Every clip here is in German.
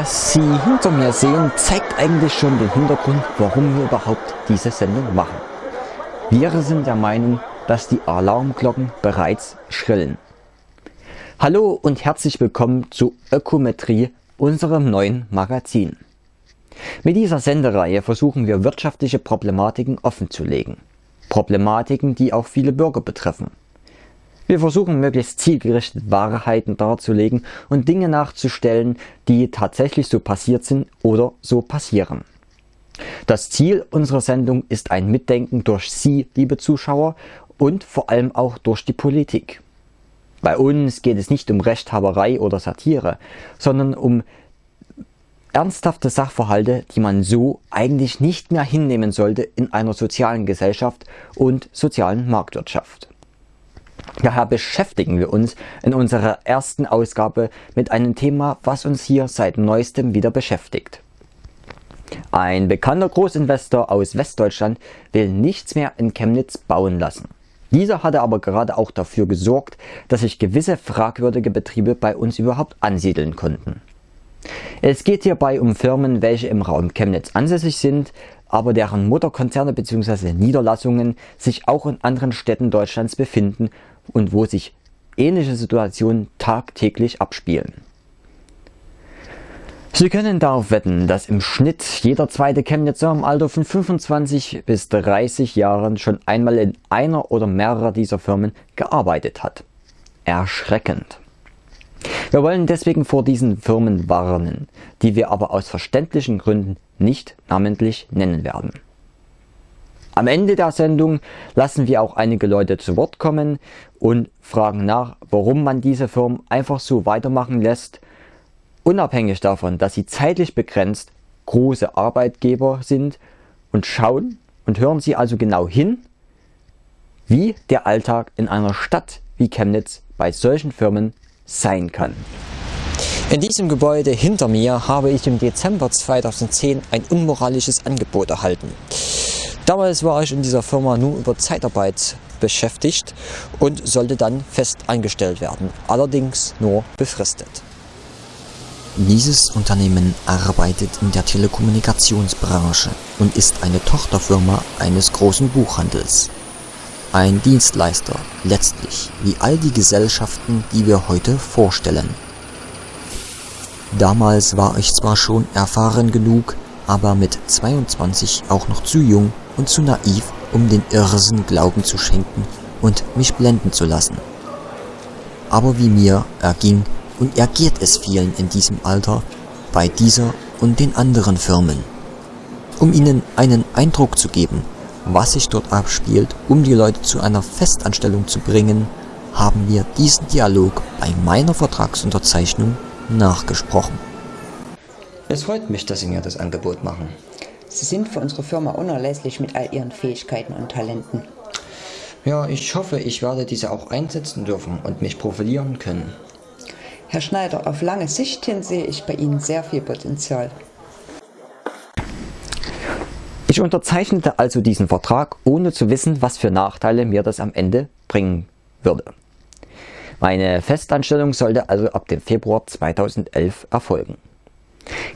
Was Sie hinter mir sehen, zeigt eigentlich schon den Hintergrund, warum wir überhaupt diese Sendung machen. Wir sind der Meinung, dass die Alarmglocken bereits schrillen. Hallo und herzlich willkommen zu Ökometrie, unserem neuen Magazin. Mit dieser Sendereihe versuchen wir wirtschaftliche Problematiken offenzulegen. Problematiken, die auch viele Bürger betreffen. Wir versuchen möglichst zielgerichtet Wahrheiten darzulegen und Dinge nachzustellen, die tatsächlich so passiert sind oder so passieren. Das Ziel unserer Sendung ist ein Mitdenken durch Sie, liebe Zuschauer, und vor allem auch durch die Politik. Bei uns geht es nicht um Rechthaberei oder Satire, sondern um ernsthafte Sachverhalte, die man so eigentlich nicht mehr hinnehmen sollte in einer sozialen Gesellschaft und sozialen Marktwirtschaft. Daher beschäftigen wir uns in unserer ersten Ausgabe mit einem Thema, was uns hier seit neuestem wieder beschäftigt. Ein bekannter Großinvestor aus Westdeutschland will nichts mehr in Chemnitz bauen lassen. Dieser hatte aber gerade auch dafür gesorgt, dass sich gewisse fragwürdige Betriebe bei uns überhaupt ansiedeln konnten. Es geht hierbei um Firmen, welche im Raum Chemnitz ansässig sind, aber deren Mutterkonzerne bzw. Niederlassungen sich auch in anderen Städten Deutschlands befinden und wo sich ähnliche Situationen tagtäglich abspielen. Sie können darauf wetten, dass im Schnitt jeder zweite Chemnitzer im Alter von 25 bis 30 Jahren schon einmal in einer oder mehrerer dieser Firmen gearbeitet hat. Erschreckend. Wir wollen deswegen vor diesen Firmen warnen, die wir aber aus verständlichen Gründen nicht namentlich nennen werden. Am Ende der Sendung lassen wir auch einige Leute zu Wort kommen und fragen nach, warum man diese Firmen einfach so weitermachen lässt, unabhängig davon, dass sie zeitlich begrenzt große Arbeitgeber sind und schauen und hören Sie also genau hin, wie der Alltag in einer Stadt wie Chemnitz bei solchen Firmen sein kann. In diesem Gebäude hinter mir habe ich im Dezember 2010 ein unmoralisches Angebot erhalten. Damals war ich in dieser Firma nur über Zeitarbeit beschäftigt und sollte dann fest angestellt werden, allerdings nur befristet. Dieses Unternehmen arbeitet in der Telekommunikationsbranche und ist eine Tochterfirma eines großen Buchhandels. Ein Dienstleister, letztlich wie all die Gesellschaften, die wir heute vorstellen. Damals war ich zwar schon erfahren genug, aber mit 22 auch noch zu jung und zu naiv, um den Irrsinn Glauben zu schenken und mich blenden zu lassen. Aber wie mir erging und ergeht es vielen in diesem Alter, bei dieser und den anderen Firmen. Um ihnen einen Eindruck zu geben, was sich dort abspielt, um die Leute zu einer Festanstellung zu bringen, haben wir diesen Dialog bei meiner Vertragsunterzeichnung nachgesprochen. Es freut mich, dass Sie mir das Angebot machen. Sie sind für unsere Firma unerlässlich mit all Ihren Fähigkeiten und Talenten. Ja, ich hoffe, ich werde diese auch einsetzen dürfen und mich profilieren können. Herr Schneider, auf lange Sicht hin sehe ich bei Ihnen sehr viel Potenzial. Ich unterzeichnete also diesen Vertrag, ohne zu wissen, was für Nachteile mir das am Ende bringen würde. Meine Festanstellung sollte also ab dem Februar 2011 erfolgen.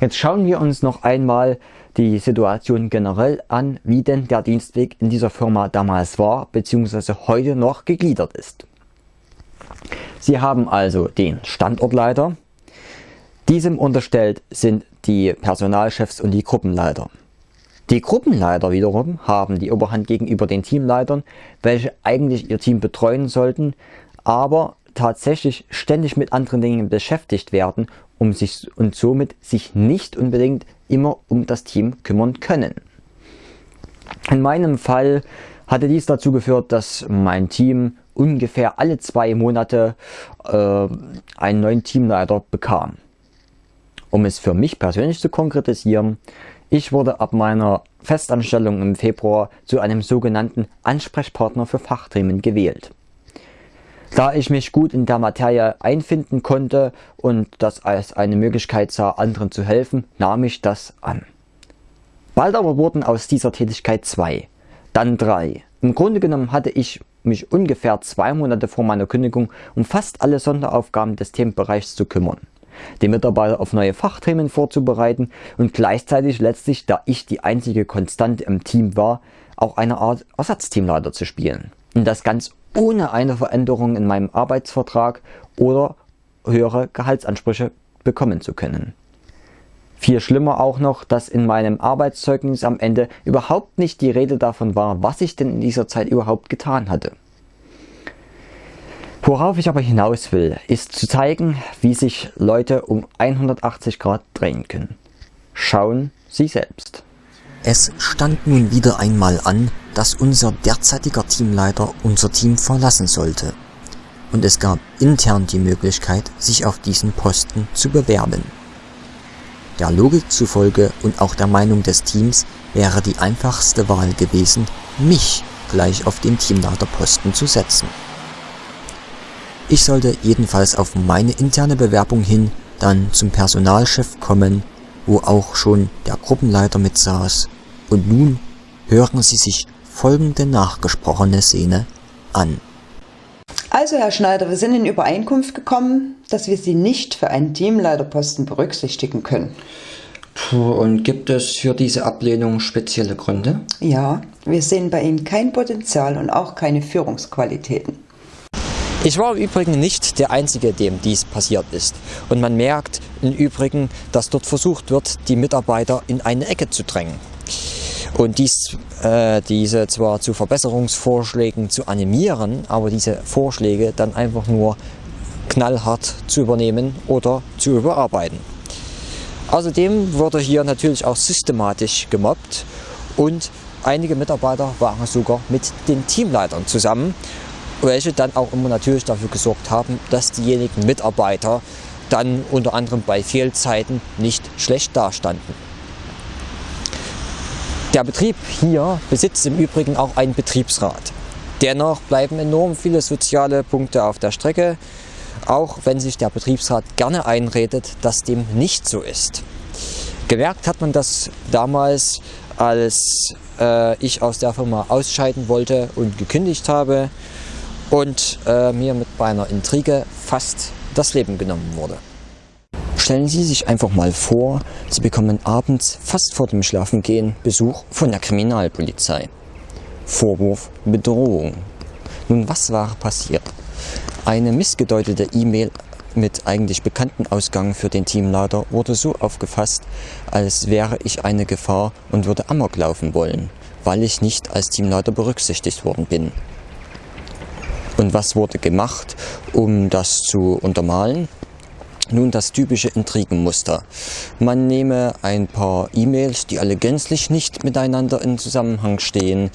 Jetzt schauen wir uns noch einmal die Situation generell an, wie denn der Dienstweg in dieser Firma damals war bzw. heute noch gegliedert ist. Sie haben also den Standortleiter. Diesem unterstellt sind die Personalchefs und die Gruppenleiter. Die Gruppenleiter wiederum haben die Oberhand gegenüber den Teamleitern, welche eigentlich ihr Team betreuen sollten, aber tatsächlich ständig mit anderen Dingen beschäftigt werden um sich und somit sich nicht unbedingt immer um das Team kümmern können. In meinem Fall hatte dies dazu geführt, dass mein Team ungefähr alle zwei Monate äh, einen neuen Teamleiter bekam. Um es für mich persönlich zu konkretisieren, ich wurde ab meiner Festanstellung im Februar zu einem sogenannten Ansprechpartner für Fachthemen gewählt. Da ich mich gut in der Materie einfinden konnte und das als eine Möglichkeit sah, anderen zu helfen, nahm ich das an. Bald aber wurden aus dieser Tätigkeit zwei, dann drei. Im Grunde genommen hatte ich mich ungefähr zwei Monate vor meiner Kündigung um fast alle Sonderaufgaben des Themenbereichs zu kümmern, die Mitarbeiter auf neue Fachthemen vorzubereiten und gleichzeitig letztlich, da ich die einzige Konstante im Team war, auch eine Art Ersatzteamleiter zu spielen. Und das ganz ohne eine Veränderung in meinem Arbeitsvertrag oder höhere Gehaltsansprüche bekommen zu können. Viel schlimmer auch noch, dass in meinem Arbeitszeugnis am Ende überhaupt nicht die Rede davon war, was ich denn in dieser Zeit überhaupt getan hatte. Worauf ich aber hinaus will, ist zu zeigen, wie sich Leute um 180 Grad drehen können. Schauen Sie selbst. Es stand nun wieder einmal an, dass unser derzeitiger Teamleiter unser Team verlassen sollte. Und es gab intern die Möglichkeit, sich auf diesen Posten zu bewerben. Der Logik zufolge und auch der Meinung des Teams wäre die einfachste Wahl gewesen, mich gleich auf den Teamleiterposten zu setzen. Ich sollte jedenfalls auf meine interne Bewerbung hin dann zum Personalchef kommen, wo auch schon der Gruppenleiter mitsaß. Und nun hören Sie sich folgende nachgesprochene Szene an. Also, Herr Schneider, wir sind in Übereinkunft gekommen, dass wir Sie nicht für einen Teamleiterposten berücksichtigen können. Puh, und gibt es für diese Ablehnung spezielle Gründe? Ja, wir sehen bei Ihnen kein Potenzial und auch keine Führungsqualitäten. Ich war im Übrigen nicht der Einzige, dem dies passiert ist. Und man merkt im Übrigen, dass dort versucht wird, die Mitarbeiter in eine Ecke zu drängen und dies, äh, diese zwar zu Verbesserungsvorschlägen zu animieren, aber diese Vorschläge dann einfach nur knallhart zu übernehmen oder zu überarbeiten. Außerdem wurde hier natürlich auch systematisch gemobbt und einige Mitarbeiter waren sogar mit den Teamleitern zusammen, welche dann auch immer natürlich dafür gesorgt haben, dass diejenigen Mitarbeiter dann unter anderem bei Fehlzeiten nicht schlecht dastanden. Der Betrieb hier besitzt im Übrigen auch einen Betriebsrat. Dennoch bleiben enorm viele soziale Punkte auf der Strecke, auch wenn sich der Betriebsrat gerne einredet, dass dem nicht so ist. Gemerkt hat man das damals, als äh, ich aus der Firma ausscheiden wollte und gekündigt habe und äh, mir mit meiner Intrige fast das Leben genommen wurde. Stellen Sie sich einfach mal vor, Sie bekommen abends fast vor dem Schlafengehen Besuch von der Kriminalpolizei. Vorwurf Bedrohung. Nun, was war passiert? Eine missgedeutete E-Mail mit eigentlich bekannten Ausgang für den Teamleiter wurde so aufgefasst, als wäre ich eine Gefahr und würde Amok laufen wollen, weil ich nicht als Teamleiter berücksichtigt worden bin. Und was wurde gemacht, um das zu untermalen? Nun das typische Intrigenmuster. Man nehme ein paar E-Mails, die alle gänzlich nicht miteinander in Zusammenhang stehen,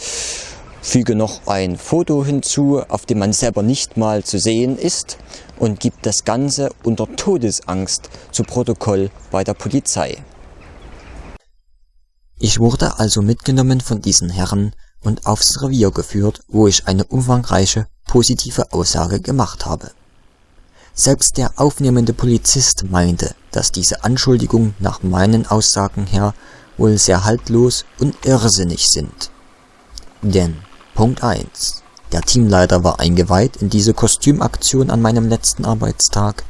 füge noch ein Foto hinzu, auf dem man selber nicht mal zu sehen ist und gibt das Ganze unter Todesangst zu Protokoll bei der Polizei. Ich wurde also mitgenommen von diesen Herren und aufs Revier geführt, wo ich eine umfangreiche positive Aussage gemacht habe. Selbst der aufnehmende Polizist meinte, dass diese Anschuldigungen nach meinen Aussagen her wohl sehr haltlos und irrsinnig sind. Denn Punkt 1. Der Teamleiter war eingeweiht in diese Kostümaktion an meinem letzten Arbeitstag.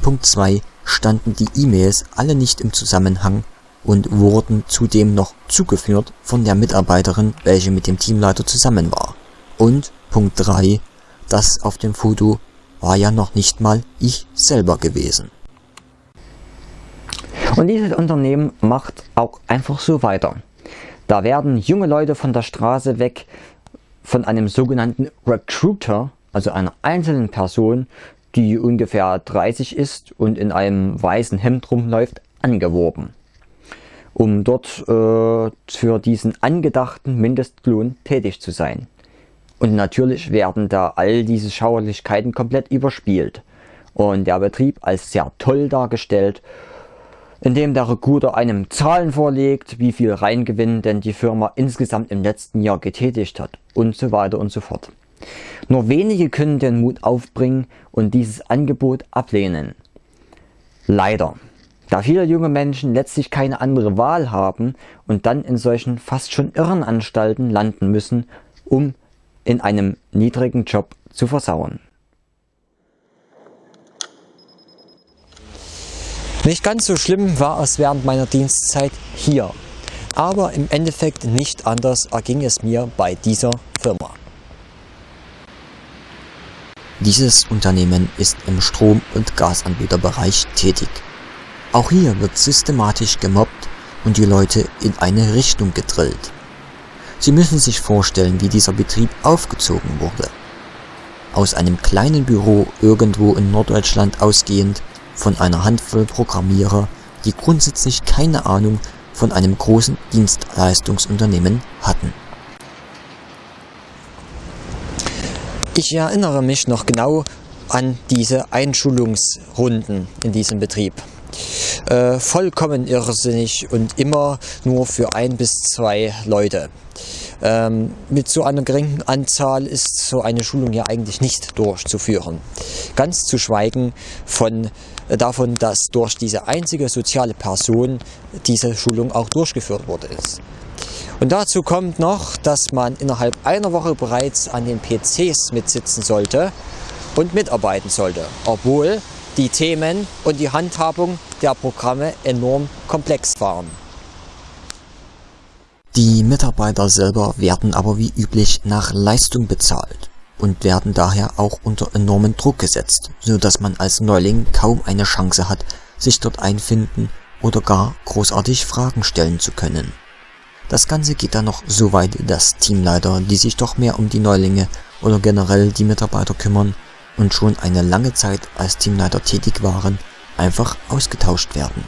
Punkt 2. Standen die E-Mails alle nicht im Zusammenhang und wurden zudem noch zugeführt von der Mitarbeiterin, welche mit dem Teamleiter zusammen war. Und Punkt 3. Das auf dem Foto war ja noch nicht mal ich selber gewesen. Und dieses Unternehmen macht auch einfach so weiter. Da werden junge Leute von der Straße weg von einem sogenannten Recruiter, also einer einzelnen Person, die ungefähr 30 ist und in einem weißen Hemd rumläuft, angeworben. um dort äh, für diesen angedachten Mindestlohn tätig zu sein. Und natürlich werden da all diese Schauerlichkeiten komplett überspielt und der Betrieb als sehr toll dargestellt, indem der Recruiter einem Zahlen vorlegt, wie viel Reingewinn denn die Firma insgesamt im letzten Jahr getätigt hat und so weiter und so fort. Nur wenige können den Mut aufbringen und dieses Angebot ablehnen. Leider. Da viele junge Menschen letztlich keine andere Wahl haben und dann in solchen fast schon Irrenanstalten landen müssen, um in einem niedrigen Job zu versauen. Nicht ganz so schlimm war es während meiner Dienstzeit hier, aber im Endeffekt nicht anders erging es mir bei dieser Firma. Dieses Unternehmen ist im Strom- und Gasanbieterbereich tätig. Auch hier wird systematisch gemobbt und die Leute in eine Richtung gedrillt. Sie müssen sich vorstellen, wie dieser Betrieb aufgezogen wurde. Aus einem kleinen Büro irgendwo in Norddeutschland ausgehend von einer Handvoll Programmierer, die grundsätzlich keine Ahnung von einem großen Dienstleistungsunternehmen hatten. Ich erinnere mich noch genau an diese Einschulungsrunden in diesem Betrieb. Äh, vollkommen irrsinnig und immer nur für ein bis zwei Leute. Ähm, mit so einer geringen Anzahl ist so eine Schulung ja eigentlich nicht durchzuführen. Ganz zu schweigen von äh, davon, dass durch diese einzige soziale Person diese Schulung auch durchgeführt worden ist. Und dazu kommt noch, dass man innerhalb einer Woche bereits an den PCs mitsitzen sollte und mitarbeiten sollte, obwohl die Themen und die Handhabung der Programme enorm komplex waren. Die Mitarbeiter selber werden aber wie üblich nach Leistung bezahlt und werden daher auch unter enormen Druck gesetzt, so dass man als Neuling kaum eine Chance hat, sich dort einfinden oder gar großartig Fragen stellen zu können. Das Ganze geht dann noch so weit, dass Teamleiter, die sich doch mehr um die Neulinge oder generell die Mitarbeiter kümmern und schon eine lange Zeit als Teamleiter tätig waren, einfach ausgetauscht werden.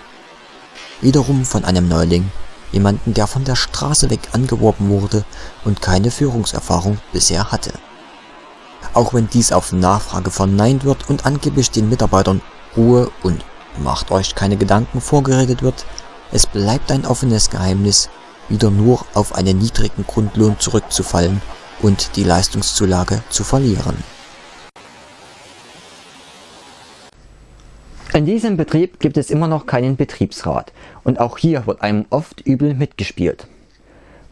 Wiederum von einem Neuling, jemanden der von der Straße weg angeworben wurde und keine Führungserfahrung bisher hatte. Auch wenn dies auf Nachfrage verneint wird und angeblich den Mitarbeitern Ruhe und macht euch keine Gedanken vorgeredet wird, es bleibt ein offenes Geheimnis, wieder nur auf einen niedrigen Grundlohn zurückzufallen und die Leistungszulage zu verlieren. In diesem Betrieb gibt es immer noch keinen Betriebsrat und auch hier wird einem oft übel mitgespielt.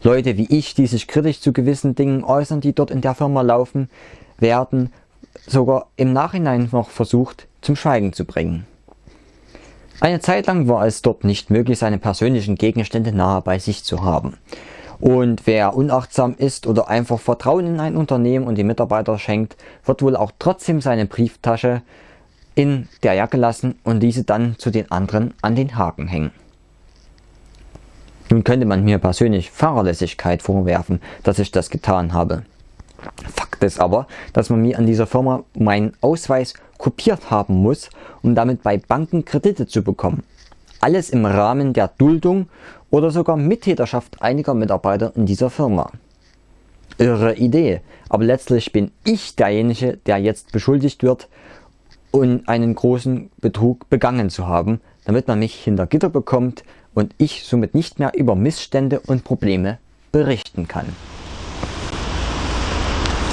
Leute wie ich, die sich kritisch zu gewissen Dingen äußern, die dort in der Firma laufen, werden sogar im Nachhinein noch versucht zum Schweigen zu bringen. Eine Zeit lang war es dort nicht möglich, seine persönlichen Gegenstände nahe bei sich zu haben. Und wer unachtsam ist oder einfach Vertrauen in ein Unternehmen und die Mitarbeiter schenkt, wird wohl auch trotzdem seine Brieftasche in der Jacke lassen und diese dann zu den anderen an den Haken hängen. Nun könnte man mir persönlich Fahrerlässigkeit vorwerfen, dass ich das getan habe. Fakt ist aber, dass man mir an dieser Firma meinen Ausweis kopiert haben muss, um damit bei Banken Kredite zu bekommen. Alles im Rahmen der Duldung oder sogar Mittäterschaft einiger Mitarbeiter in dieser Firma. Irre Idee, aber letztlich bin ich derjenige, der jetzt beschuldigt wird und einen großen Betrug begangen zu haben, damit man mich hinter Gitter bekommt und ich somit nicht mehr über Missstände und Probleme berichten kann.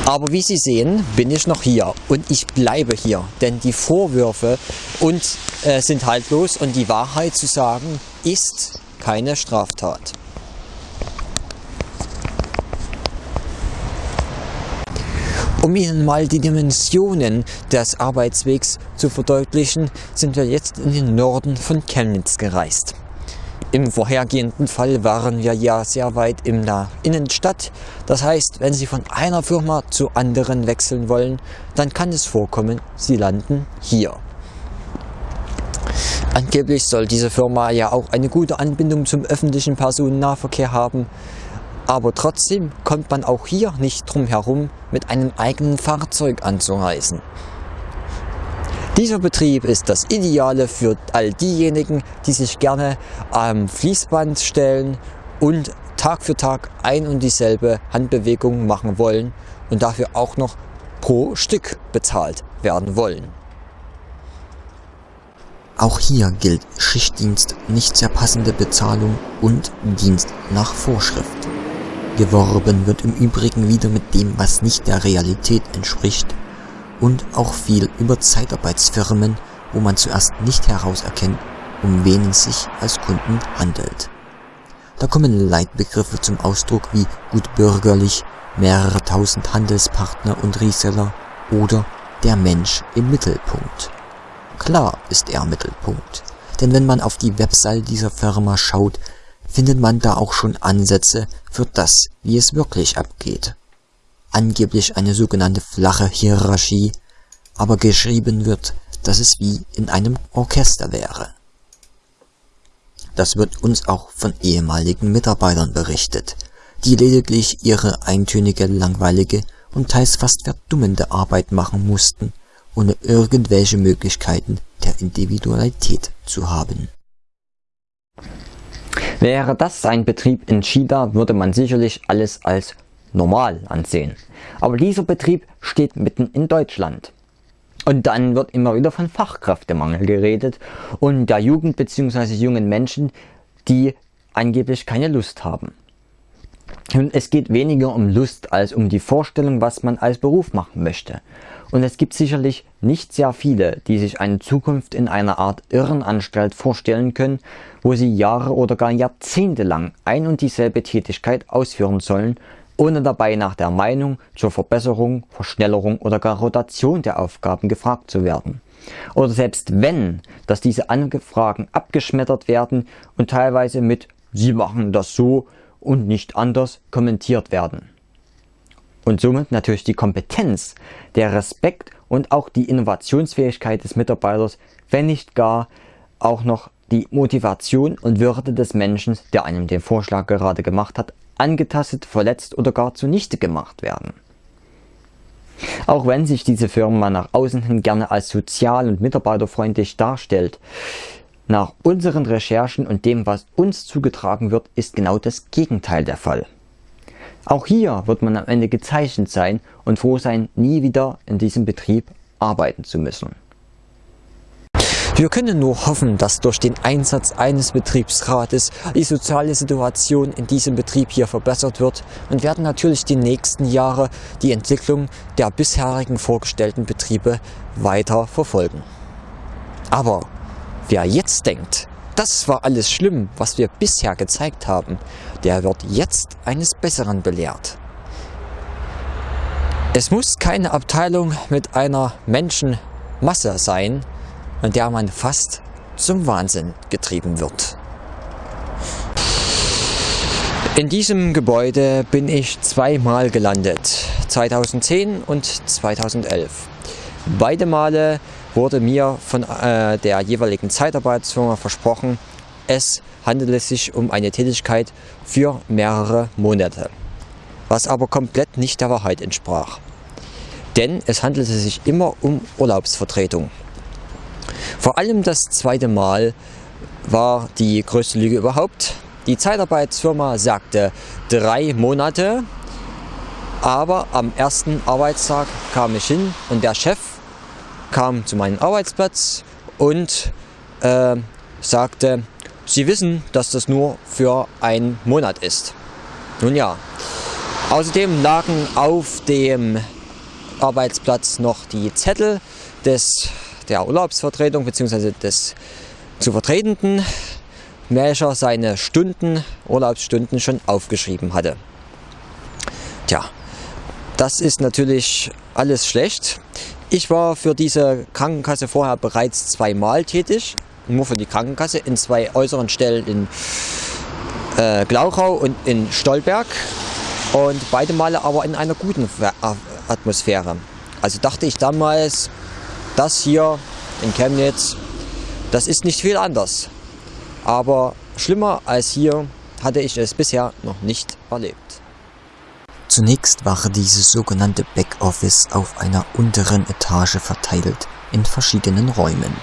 Aber wie Sie sehen, bin ich noch hier und ich bleibe hier, denn die Vorwürfe und, äh, sind haltlos und die Wahrheit zu sagen ist keine Straftat. Um Ihnen mal die Dimensionen des Arbeitswegs zu verdeutlichen, sind wir jetzt in den Norden von Chemnitz gereist. Im vorhergehenden Fall waren wir ja sehr weit in der Innenstadt. Das heißt, wenn Sie von einer Firma zu anderen wechseln wollen, dann kann es vorkommen, Sie landen hier. Angeblich soll diese Firma ja auch eine gute Anbindung zum öffentlichen Personennahverkehr haben. Aber trotzdem kommt man auch hier nicht drum herum, mit einem eigenen Fahrzeug anzureisen. Dieser Betrieb ist das Ideale für all diejenigen, die sich gerne am Fließband stellen und Tag für Tag ein und dieselbe Handbewegung machen wollen und dafür auch noch pro Stück bezahlt werden wollen. Auch hier gilt Schichtdienst, nicht sehr passende Bezahlung und Dienst nach Vorschrift. Geworben wird im Übrigen wieder mit dem, was nicht der Realität entspricht und auch viel über Zeitarbeitsfirmen, wo man zuerst nicht herauserkennt, um wen es sich als Kunden handelt. Da kommen Leitbegriffe zum Ausdruck wie gut bürgerlich, mehrere tausend Handelspartner und Reseller oder der Mensch im Mittelpunkt. Klar ist er Mittelpunkt, denn wenn man auf die Website dieser Firma schaut, findet man da auch schon Ansätze für das, wie es wirklich abgeht. Angeblich eine sogenannte flache Hierarchie, aber geschrieben wird, dass es wie in einem Orchester wäre. Das wird uns auch von ehemaligen Mitarbeitern berichtet, die lediglich ihre eintönige, langweilige und teils fast verdummende Arbeit machen mussten, ohne irgendwelche Möglichkeiten der Individualität zu haben. Wäre das ein Betrieb in China, würde man sicherlich alles als normal ansehen. Aber dieser Betrieb steht mitten in Deutschland. Und dann wird immer wieder von Fachkräftemangel geredet und der Jugend bzw. jungen Menschen, die angeblich keine Lust haben. Und es geht weniger um Lust als um die Vorstellung, was man als Beruf machen möchte. Und es gibt sicherlich nicht sehr viele, die sich eine Zukunft in einer Art Irrenanstalt vorstellen können, wo sie Jahre oder gar Jahrzehnte lang ein und dieselbe Tätigkeit ausführen sollen, ohne dabei nach der Meinung zur Verbesserung, Verschnellerung oder gar Rotation der Aufgaben gefragt zu werden. Oder selbst wenn, dass diese Angefragen abgeschmettert werden und teilweise mit Sie machen das so und nicht anders kommentiert werden und somit natürlich die Kompetenz, der Respekt und auch die Innovationsfähigkeit des Mitarbeiters, wenn nicht gar auch noch die Motivation und Würde des Menschen, der einem den Vorschlag gerade gemacht hat, angetastet, verletzt oder gar zunichte gemacht werden. Auch wenn sich diese Firma nach außen hin gerne als sozial und mitarbeiterfreundlich darstellt, nach unseren Recherchen und dem, was uns zugetragen wird, ist genau das Gegenteil der Fall. Auch hier wird man am Ende gezeichnet sein und froh sein, nie wieder in diesem Betrieb arbeiten zu müssen. Wir können nur hoffen, dass durch den Einsatz eines Betriebsrates die soziale Situation in diesem Betrieb hier verbessert wird und werden natürlich die nächsten Jahre die Entwicklung der bisherigen vorgestellten Betriebe weiter verfolgen. Aber wer jetzt denkt, das war alles schlimm, was wir bisher gezeigt haben, der wird jetzt eines Besseren belehrt. Es muss keine Abteilung mit einer Menschenmasse sein, in der man fast zum Wahnsinn getrieben wird. In diesem Gebäude bin ich zweimal gelandet, 2010 und 2011. Beide Male wurde mir von äh, der jeweiligen Zeitarbeitsfirma versprochen, es handele sich um eine Tätigkeit für mehrere Monate, was aber komplett nicht der Wahrheit entsprach. Denn es handelte sich immer um Urlaubsvertretung. Vor allem das zweite Mal war die größte Lüge überhaupt. Die Zeitarbeitsfirma sagte drei Monate, aber am ersten Arbeitstag kam ich hin und der Chef kam zu meinem Arbeitsplatz und äh, sagte, Sie wissen, dass das nur für einen Monat ist. Nun ja, außerdem lagen auf dem Arbeitsplatz noch die Zettel des, der Urlaubsvertretung bzw. des zu Vertretenden, welcher seine Stunden, Urlaubsstunden schon aufgeschrieben hatte. Tja, das ist natürlich alles schlecht. Ich war für diese Krankenkasse vorher bereits zweimal tätig, nur für die Krankenkasse, in zwei äußeren Stellen in äh, Glauchau und in Stolberg und beide Male aber in einer guten Atmosphäre. Also dachte ich damals, das hier in Chemnitz, das ist nicht viel anders. Aber schlimmer als hier hatte ich es bisher noch nicht erlebt. Zunächst war dieses sogenannte Backoffice auf einer unteren Etage verteilt, in verschiedenen Räumen.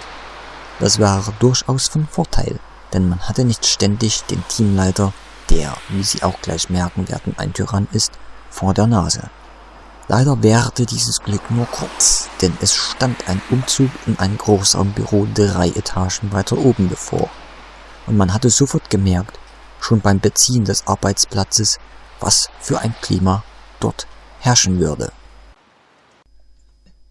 Das war durchaus von Vorteil, denn man hatte nicht ständig den Teamleiter, der, wie Sie auch gleich merken werden, ein Tyrann ist, vor der Nase. Leider währte dieses Glück nur kurz, denn es stand ein Umzug in ein Großraumbüro drei Etagen weiter oben bevor. Und man hatte sofort gemerkt, schon beim Beziehen des Arbeitsplatzes, was für ein Klima dort herrschen würde.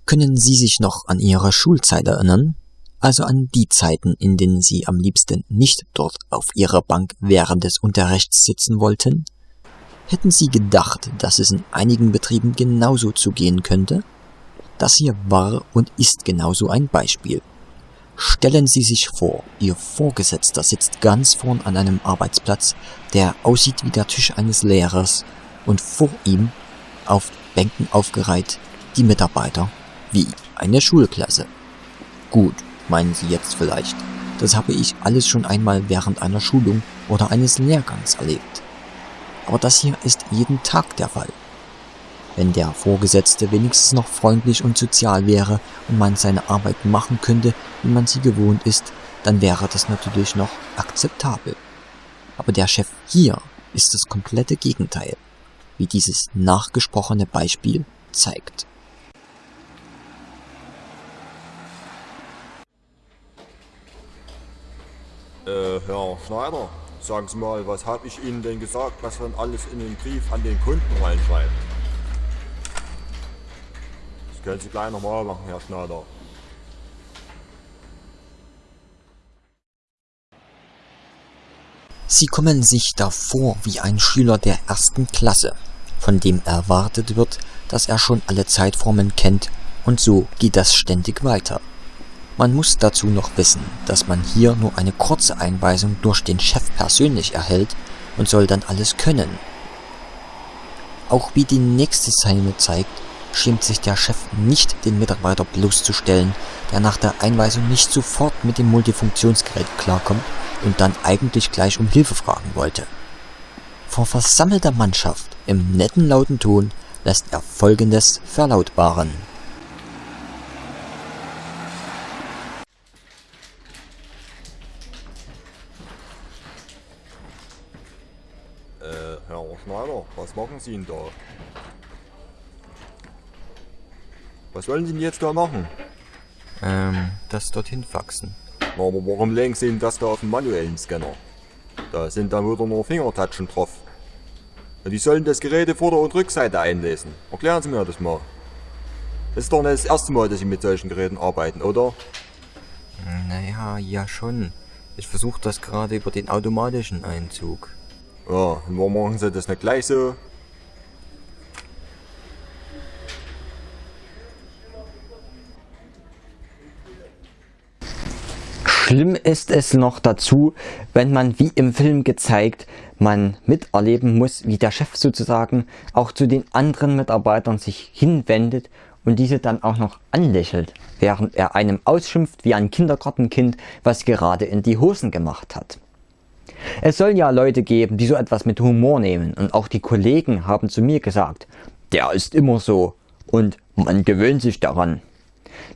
Können Sie sich noch an Ihre Schulzeit erinnern? Also an die Zeiten, in denen Sie am liebsten nicht dort auf Ihrer Bank während des Unterrichts sitzen wollten? Hätten Sie gedacht, dass es in einigen Betrieben genauso zugehen könnte? Das hier war und ist genauso ein Beispiel. Stellen Sie sich vor, Ihr Vorgesetzter sitzt ganz vorn an einem Arbeitsplatz, der aussieht wie der Tisch eines Lehrers und vor ihm, auf Bänken aufgereiht, die Mitarbeiter, wie eine Schulklasse. Gut, meinen Sie jetzt vielleicht, das habe ich alles schon einmal während einer Schulung oder eines Lehrgangs erlebt. Aber das hier ist jeden Tag der Fall. Wenn der Vorgesetzte wenigstens noch freundlich und sozial wäre und man seine Arbeit machen könnte, wie man sie gewohnt ist, dann wäre das natürlich noch akzeptabel. Aber der Chef hier ist das komplette Gegenteil, wie dieses nachgesprochene Beispiel zeigt. Äh, Herr Schneider, Sagen Sie mal, was habe ich Ihnen denn gesagt, was man alles in den Brief an den Kunden reinschreibt? Können Sie gleich nochmal machen, Herr Schneider. Sie kommen sich davor wie ein Schüler der ersten Klasse, von dem erwartet wird, dass er schon alle Zeitformen kennt und so geht das ständig weiter. Man muss dazu noch wissen, dass man hier nur eine kurze Einweisung durch den Chef persönlich erhält und soll dann alles können. Auch wie die nächste Szene zeigt, schämt sich der Chef nicht, den Mitarbeiter bloßzustellen, der nach der Einweisung nicht sofort mit dem Multifunktionsgerät klarkommt und dann eigentlich gleich um Hilfe fragen wollte. Vor versammelter Mannschaft im netten lauten Ton lässt er folgendes verlautbaren. Schneider, was machen Sie denn da? Was wollen Sie denn jetzt da machen? Ähm, das dorthin faxen. Na, aber warum legen Sie denn das da auf den manuellen Scanner? Da sind dann wieder nur Fingertatschen drauf. Und die sollen das Gerät Vorder- und Rückseite einlesen. Erklären Sie mir das mal. Das ist doch nicht das erste Mal, dass Sie mit solchen Geräten arbeiten, oder? Naja, ja schon. Ich versuche das gerade über den automatischen Einzug. Ja, und warum machen sie das nicht gleich so? Schlimm ist es noch dazu, wenn man wie im Film gezeigt, man miterleben muss, wie der Chef sozusagen auch zu den anderen Mitarbeitern sich hinwendet und diese dann auch noch anlächelt, während er einem ausschimpft wie ein Kindergartenkind, was gerade in die Hosen gemacht hat. Es soll ja Leute geben, die so etwas mit Humor nehmen und auch die Kollegen haben zu mir gesagt, der ist immer so und man gewöhnt sich daran.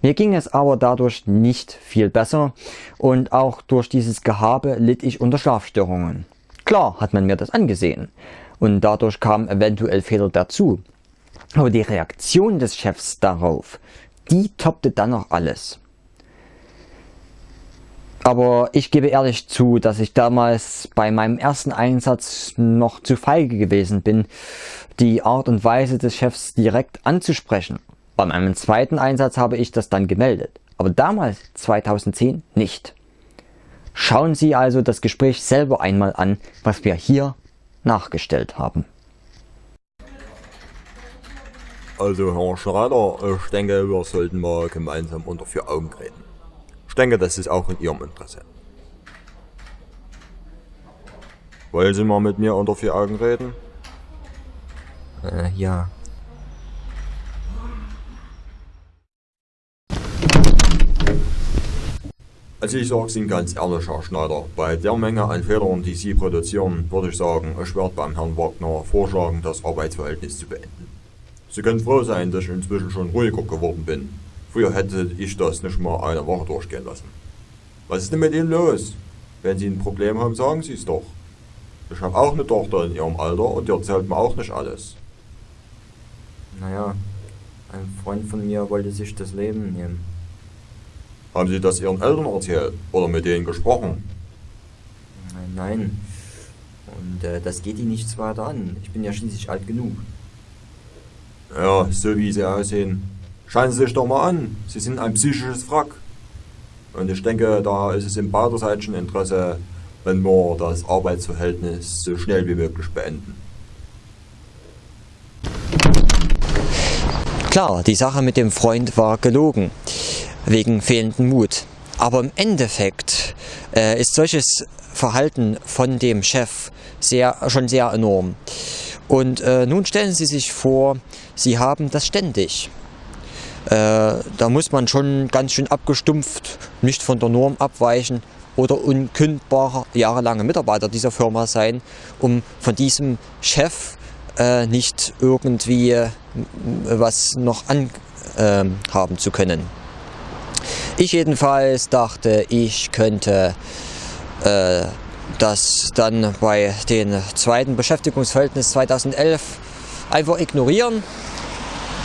Mir ging es aber dadurch nicht viel besser und auch durch dieses Gehabe litt ich unter Schlafstörungen. Klar hat man mir das angesehen und dadurch kamen eventuell Fehler dazu. Aber die Reaktion des Chefs darauf, die toppte dann noch alles. Aber ich gebe ehrlich zu, dass ich damals bei meinem ersten Einsatz noch zu feige gewesen bin, die Art und Weise des Chefs direkt anzusprechen. Bei meinem zweiten Einsatz habe ich das dann gemeldet, aber damals, 2010, nicht. Schauen Sie also das Gespräch selber einmal an, was wir hier nachgestellt haben. Also Herr Schrader, ich denke, wir sollten mal gemeinsam unter vier Augen reden. Ich denke, das ist auch in Ihrem Interesse. Wollen Sie mal mit mir unter vier Augen reden? Äh, ja. Also ich sag's Ihnen ganz ehrlich, Herr Schneider, bei der Menge an Federn, die Sie produzieren, würde ich sagen, ich werde beim Herrn Wagner vorschlagen, das Arbeitsverhältnis zu beenden. Sie können froh sein, dass ich inzwischen schon ruhiger geworden bin. Früher hätte ich das nicht mal eine Woche durchgehen lassen. Was ist denn mit Ihnen los? Wenn Sie ein Problem haben, sagen Sie es doch. Ich habe auch eine Tochter in Ihrem Alter und die erzählt mir auch nicht alles. Naja, ein Freund von mir wollte sich das Leben nehmen. Haben Sie das Ihren Eltern erzählt oder mit denen gesprochen? Nein, nein. Und äh, das geht ihn nichts weiter an. Ich bin ja schließlich alt genug. Ja, so wie Sie aussehen. Schauen Sie sich doch mal an. Sie sind ein psychisches Wrack. Und ich denke, da ist es im beiderseitigen Interesse, wenn wir das Arbeitsverhältnis so schnell wie möglich beenden. Klar, die Sache mit dem Freund war gelogen, wegen fehlenden Mut. Aber im Endeffekt äh, ist solches Verhalten von dem Chef sehr, schon sehr enorm. Und äh, nun stellen Sie sich vor, Sie haben das ständig. Äh, da muss man schon ganz schön abgestumpft, nicht von der Norm abweichen oder unkündbarer jahrelange Mitarbeiter dieser Firma sein, um von diesem Chef äh, nicht irgendwie äh, was noch anhaben äh, zu können. Ich jedenfalls dachte, ich könnte äh, das dann bei den zweiten Beschäftigungsverhältnis 2011 einfach ignorieren.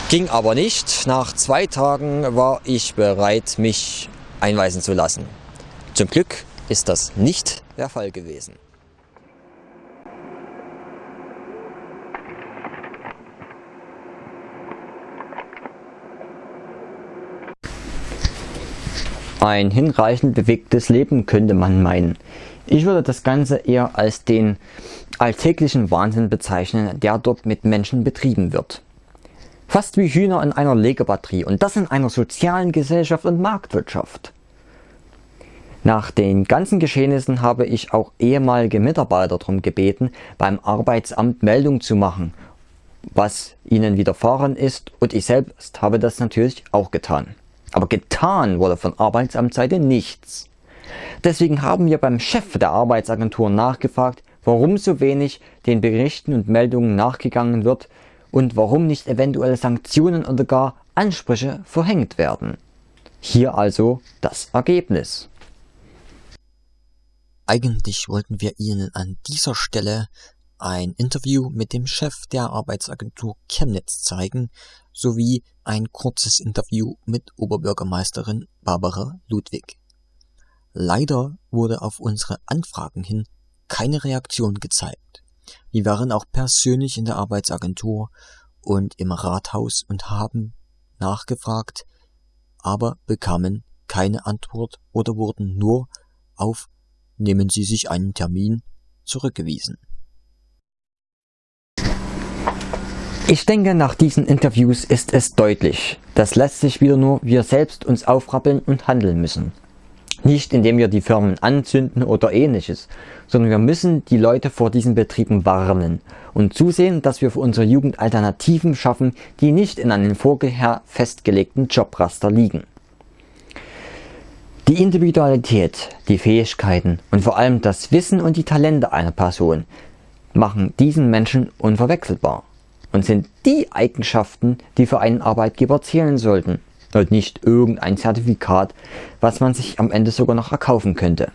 Ging aber nicht. Nach zwei Tagen war ich bereit, mich einweisen zu lassen. Zum Glück ist das nicht der Fall gewesen. Ein hinreichend bewegtes Leben könnte man meinen. Ich würde das Ganze eher als den alltäglichen Wahnsinn bezeichnen, der dort mit Menschen betrieben wird. Fast wie Hühner in einer Legebatterie und das in einer sozialen Gesellschaft und Marktwirtschaft. Nach den ganzen Geschehnissen habe ich auch ehemalige Mitarbeiter darum gebeten, beim Arbeitsamt Meldung zu machen, was ihnen widerfahren ist und ich selbst habe das natürlich auch getan. Aber getan wurde von Arbeitsamtsseite nichts. Deswegen haben wir beim Chef der Arbeitsagentur nachgefragt, warum so wenig den Berichten und Meldungen nachgegangen wird und warum nicht eventuell Sanktionen oder gar Ansprüche verhängt werden. Hier also das Ergebnis. Eigentlich wollten wir Ihnen an dieser Stelle ein Interview mit dem Chef der Arbeitsagentur Chemnitz zeigen, sowie ein kurzes Interview mit Oberbürgermeisterin Barbara Ludwig. Leider wurde auf unsere Anfragen hin keine Reaktion gezeigt. Wir waren auch persönlich in der Arbeitsagentur und im Rathaus und haben nachgefragt, aber bekamen keine Antwort oder wurden nur auf nehmen Sie sich einen Termin zurückgewiesen. Ich denke, nach diesen Interviews ist es deutlich, dass letztlich wieder nur wir selbst uns aufrappeln und handeln müssen. Nicht indem wir die Firmen anzünden oder ähnliches, sondern wir müssen die Leute vor diesen Betrieben warnen und zusehen, dass wir für unsere Jugend Alternativen schaffen, die nicht in einem vorher festgelegten Jobraster liegen. Die Individualität, die Fähigkeiten und vor allem das Wissen und die Talente einer Person machen diesen Menschen unverwechselbar und sind die Eigenschaften, die für einen Arbeitgeber zählen sollten und nicht irgendein Zertifikat, was man sich am Ende sogar noch erkaufen könnte.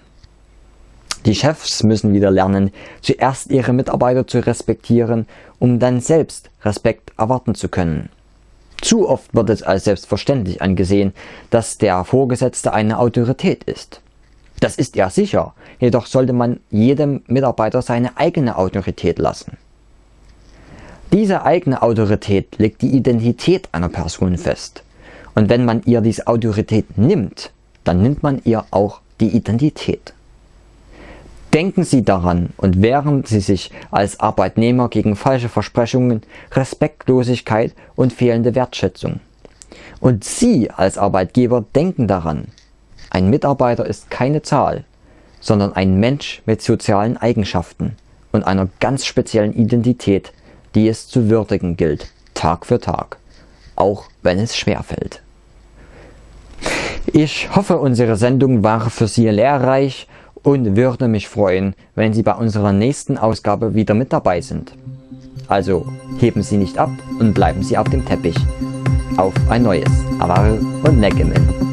Die Chefs müssen wieder lernen, zuerst ihre Mitarbeiter zu respektieren, um dann selbst Respekt erwarten zu können. Zu oft wird es als selbstverständlich angesehen, dass der Vorgesetzte eine Autorität ist. Das ist er sicher, jedoch sollte man jedem Mitarbeiter seine eigene Autorität lassen. Diese eigene Autorität legt die Identität einer Person fest. Und wenn man ihr diese Autorität nimmt, dann nimmt man ihr auch die Identität. Denken Sie daran und wehren Sie sich als Arbeitnehmer gegen falsche Versprechungen, Respektlosigkeit und fehlende Wertschätzung. Und Sie als Arbeitgeber denken daran. Ein Mitarbeiter ist keine Zahl, sondern ein Mensch mit sozialen Eigenschaften und einer ganz speziellen Identität, die es zu würdigen gilt, Tag für Tag, auch wenn es schwerfällt. Ich hoffe, unsere Sendung war für Sie lehrreich und würde mich freuen, wenn Sie bei unserer nächsten Ausgabe wieder mit dabei sind. Also heben Sie nicht ab und bleiben Sie auf dem Teppich. auf ein neues. Avar und Neckemen.